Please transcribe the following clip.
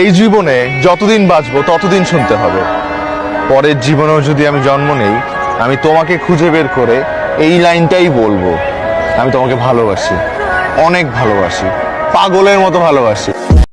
এই জীবনে যতদিন বাঁচবো, ততদিন শুনতে হবে। পরের জীবনেও যদি আমি জন্ম নেই, আমি তোমাকে খুঁজে বের করে এই লাইনটাই বলব। আমি তোমাকে ভালোবাসি, অনেক ভালোবাসি, পাগলের মতো ভালোবাসি।